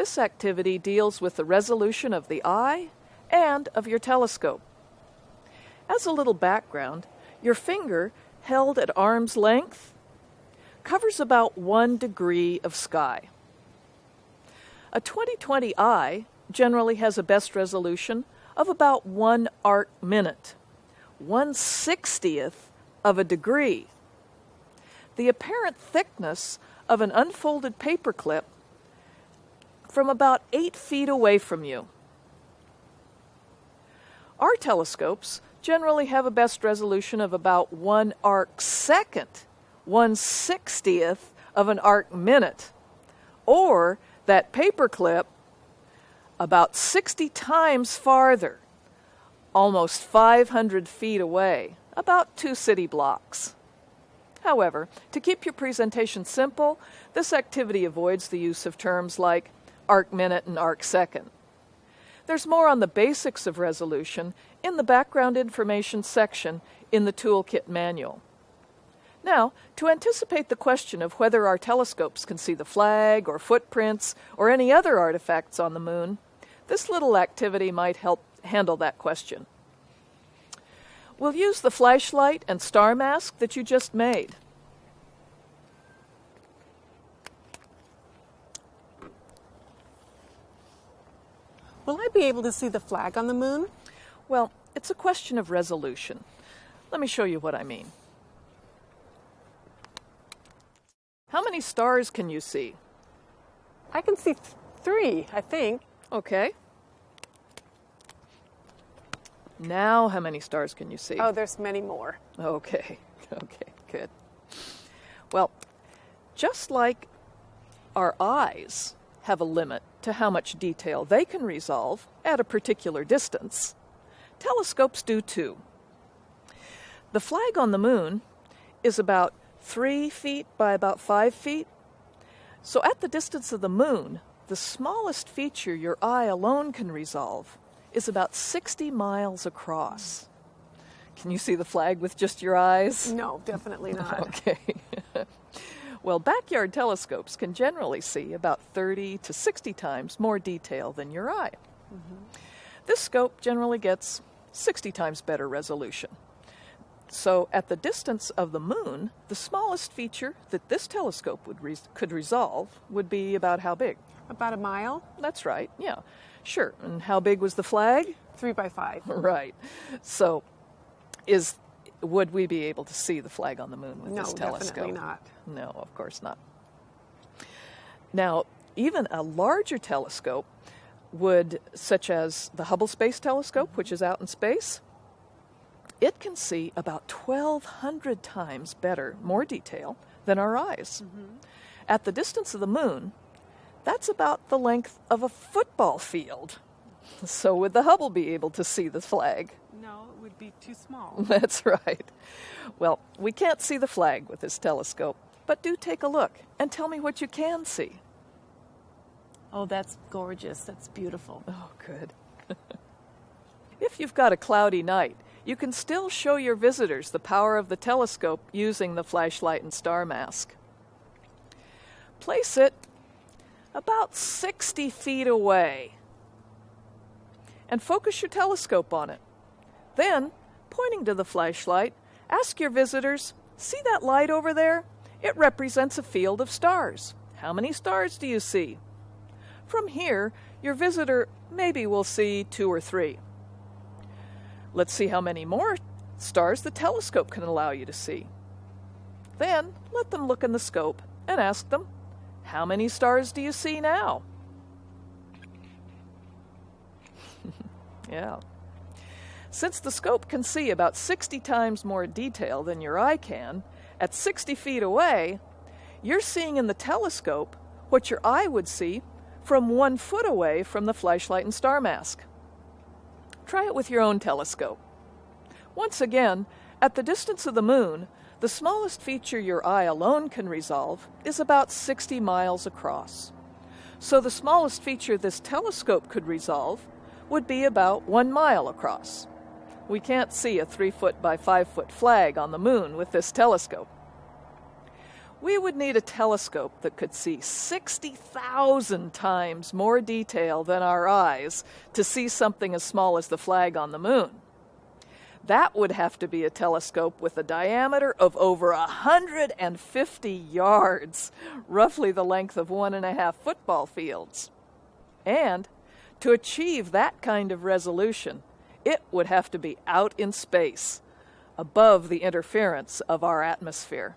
This activity deals with the resolution of the eye and of your telescope. As a little background, your finger, held at arm's length, covers about one degree of sky. A 2020 eye generally has a best resolution of about one arc minute, one sixtieth of a degree. The apparent thickness of an unfolded paperclip from about eight feet away from you. Our telescopes generally have a best resolution of about one arc second, one sixtieth of an arc minute, or that paperclip about 60 times farther, almost 500 feet away, about two city blocks. However, to keep your presentation simple, this activity avoids the use of terms like arc minute and arc second. There's more on the basics of resolution in the background information section in the toolkit manual. Now, to anticipate the question of whether our telescopes can see the flag or footprints or any other artifacts on the moon, this little activity might help handle that question. We'll use the flashlight and star mask that you just made. Will I be able to see the flag on the moon? Well, it's a question of resolution. Let me show you what I mean. How many stars can you see? I can see th- three, I think. Okay. Now, how many stars can you see? Oh, there's many more. Okay, okay, good. Well, just like our eyes have a limit to how much detail they can resolve at a particular distance, telescopes do too. The flag on the moon is about three feet by about five feet. So, at the distance of the moon, the smallest feature your eye alone can resolve is about 60 miles across. Can you see the flag with just your eyes? No, definitely not. Okay. well, backyard telescopes can generally see about 30 to 60 times more detail than your eye. Mm-hmm. This scope generally gets 60 times better resolution. So, at the distance of the moon, the smallest feature that this telescope would res- could resolve would be about how big? About a mile, That's right, yeah. Sure. And how big was the flag? three by five. Right. So, is would we be able to see the flag on the moon with No, this telescope? definitely not. No, of course not. Now, even a larger telescope would, such as the Hubble Space Telescope, which is out in space, it can see about 1,200 times better, more detail than our eyes. Mm-hmm. At the distance of the moon, that's about the length of a football field. So, would the Hubble be able to see the flag? Would be too small. That's right. Well, we can't see the flag with this telescope, but do take a look and tell me what you can see. oh, that's gorgeous. That's beautiful. Oh, good. if you've got a cloudy night, you can still show your visitors the power of the telescope using the flashlight and star mask. Place it about 60 feet away and focus your telescope on it. Then, pointing to the flashlight, ask your visitors, See that light over there? It represents a field of stars. How many stars do you see? From here, your visitor maybe will see two or three. Let's see how many more stars the telescope can allow you to see. Then let them look in the scope and ask them, How many stars do you see now? yeah. Since the scope can see about 60 times more detail than your eye can, at 60 feet away, you're seeing in the telescope what your eye would see from one foot away from the flashlight and star mask. Try it with your own telescope. Once again, at the distance of the moon, the smallest feature your eye alone can resolve is about 60 miles across. So the smallest feature this telescope could resolve would be about one mile across. We can't see a three foot by five foot flag on the moon with this telescope. we would need a telescope that could see 60,000 times more detail than our eyes to see something as small as the flag on the moon. That would have to be a telescope with a diameter of over 150 yards, roughly the length of one and a half football fields. And to achieve that kind of resolution, it would have to be out in space, above the interference of our atmosphere.